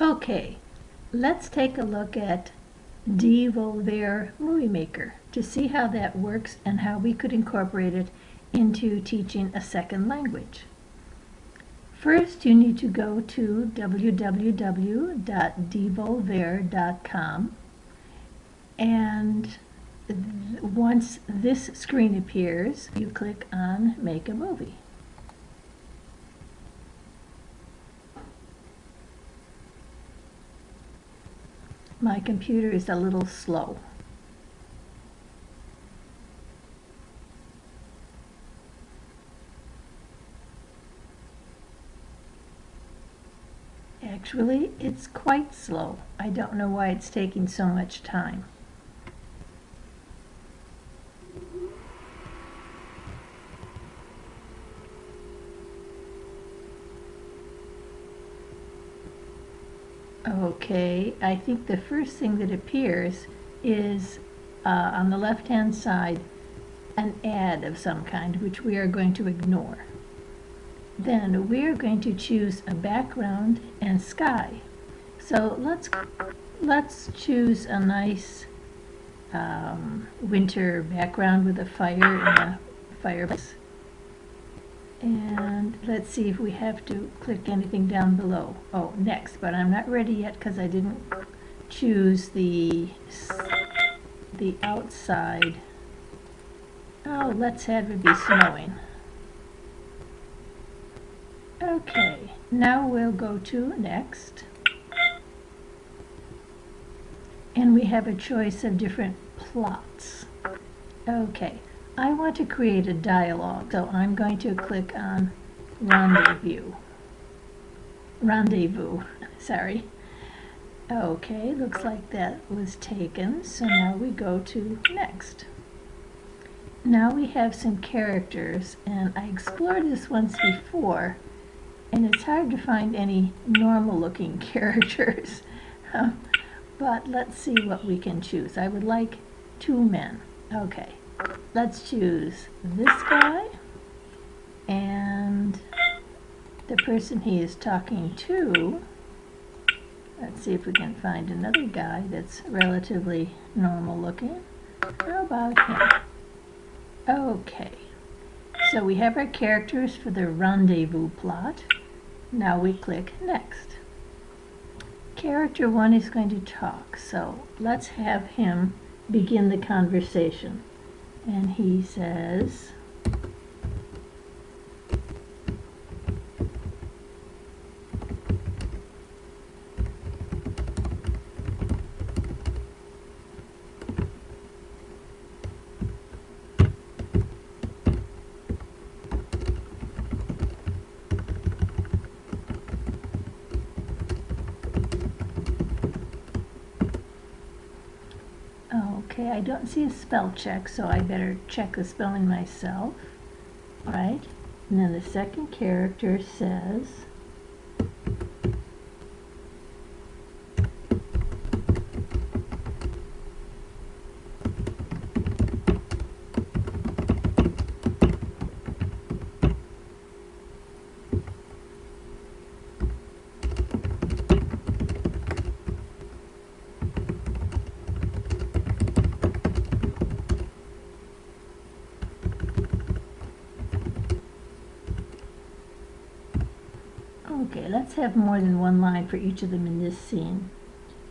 Okay, let's take a look at Dvolver Movie Maker to see how that works and how we could incorporate it into teaching a second language. First, you need to go to www.dvolver.com and once this screen appears, you click on Make a Movie. My computer is a little slow. Actually, it's quite slow. I don't know why it's taking so much time. Okay, I think the first thing that appears is uh, on the left hand side an ad of some kind which we are going to ignore. Then we are going to choose a background and sky. So let's let's choose a nice um, winter background with a fire in a fireplace. And let's see if we have to click anything down below. Oh, next, but I'm not ready yet because I didn't choose the, the outside. Oh, let's have it be snowing. Okay, now we'll go to next. And we have a choice of different plots. Okay, I want to create a dialogue, so I'm going to click on Rendezvous. Rendezvous, sorry. Okay, looks like that was taken, so now we go to next. Now we have some characters, and I explored this once before, and it's hard to find any normal looking characters. But let's see what we can choose. I would like two men. Okay let's choose this guy and the person he is talking to. Let's see if we can find another guy that's relatively normal looking. How about him? Okay, so we have our characters for the rendezvous plot. Now we click next. Character one is going to talk, so let's have him begin the conversation and he says Oh, okay, I don't see a spell check, so I better check the spelling myself. Right? And then the second character says Okay, let's have more than one line for each of them in this scene.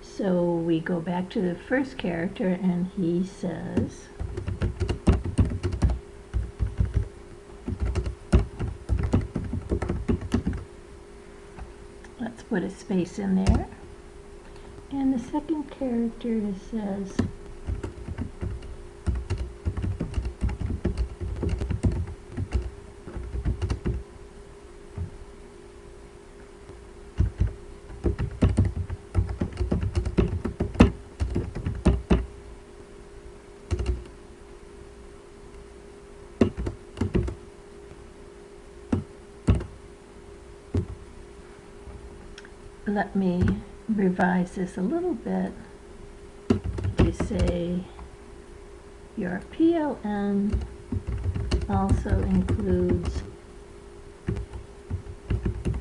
So we go back to the first character and he says, let's put a space in there. And the second character says, let me revise this a little bit. To say your PLN also includes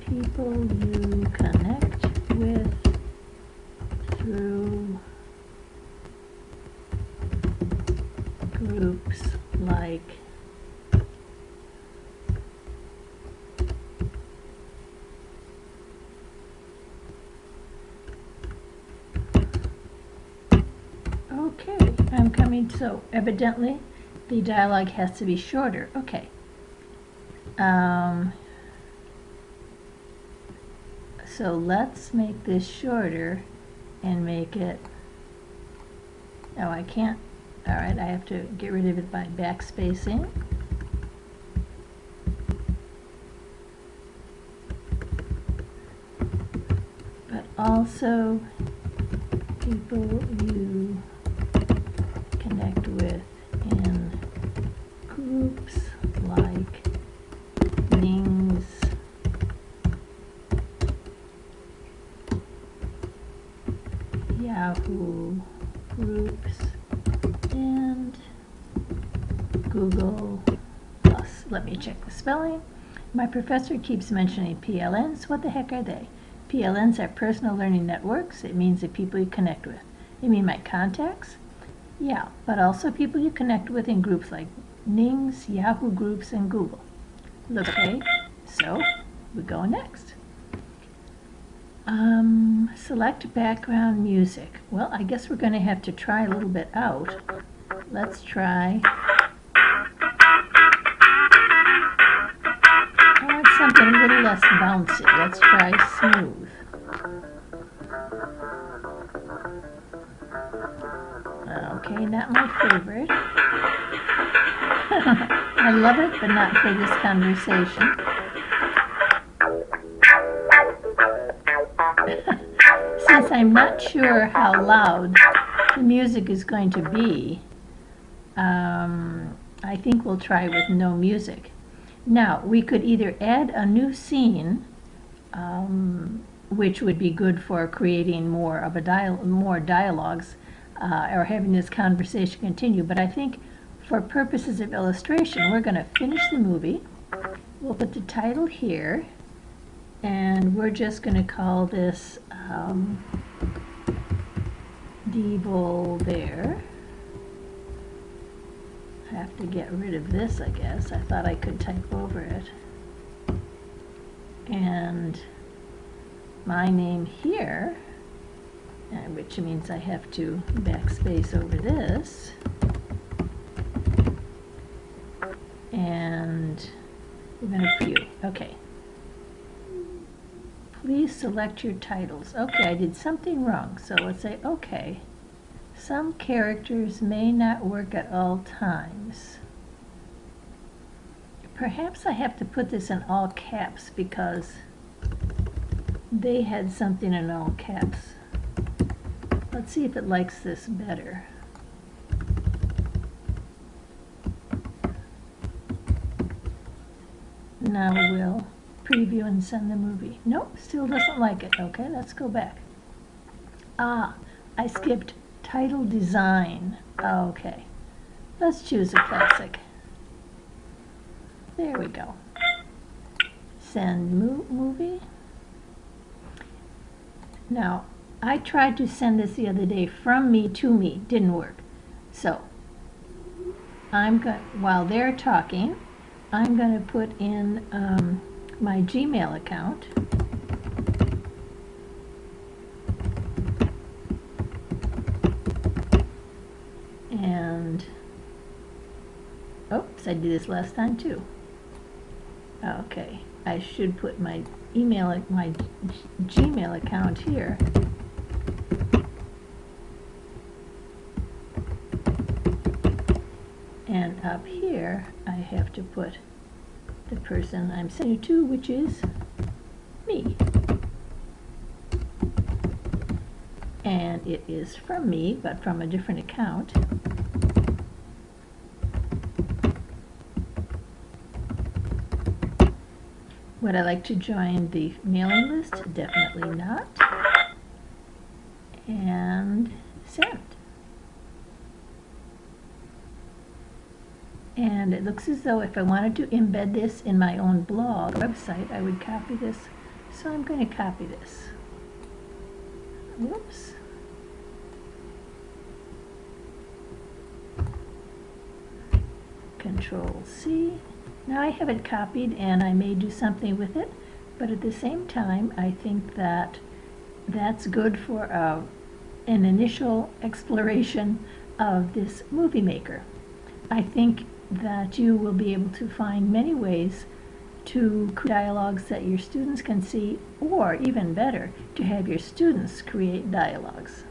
people you connect with through groups like Okay, I'm coming, so evidently the dialogue has to be shorter. Okay. Um, so let's make this shorter and make it, oh, I can't, all right, I have to get rid of it by backspacing. But also people you with in groups like Ning's Yahoo groups and Google Plus. Let me check the spelling. My professor keeps mentioning PLNs. What the heck are they? PLNs are personal learning networks. It means the people you connect with. You mean my contacts? Yeah, but also people you connect with in groups like Ning's, Yahoo Groups, and Google. Okay, so we go next. Um, select background music. Well, I guess we're going to have to try a little bit out. Let's try. I want something a little less bouncy. Let's try smooth. Okay, not my favorite. I love it, but not for this conversation. Since I'm not sure how loud the music is going to be, um, I think we'll try with no music. Now, we could either add a new scene, um, which would be good for creating more of a dial more dialogues, uh, or having this conversation continue. But I think for purposes of illustration, we're going to finish the movie. We'll put the title here, and we're just going to call this um, Devil there. I have to get rid of this, I guess. I thought I could type over it. And my name here which means I have to backspace over this. And we're going to view. Okay. Please select your titles. Okay, I did something wrong, so let's say okay. Some characters may not work at all times. Perhaps I have to put this in all caps because they had something in all caps. Let's see if it likes this better. Now we'll preview and send the movie. Nope, still doesn't like it. Okay, let's go back. Ah, I skipped title design. Okay, let's choose a classic. There we go. Send mo movie. Now, I tried to send this the other day from me to me. Didn't work. So I'm going while they're talking, I'm going to put in um, my Gmail account. And oops, I did this last time too. Okay, I should put my email, my Gmail account here. And up here, I have to put the person I'm sending to, which is me. And it is from me, but from a different account. Would I like to join the mailing list? Definitely not. And send. And it looks as though if I wanted to embed this in my own blog website, I would copy this. So I'm going to copy this. Whoops. Control C. Now I have it copied and I may do something with it, but at the same time I think that that's good for a, an initial exploration of this movie maker. I think that you will be able to find many ways to create dialogues that your students can see, or even better, to have your students create dialogues.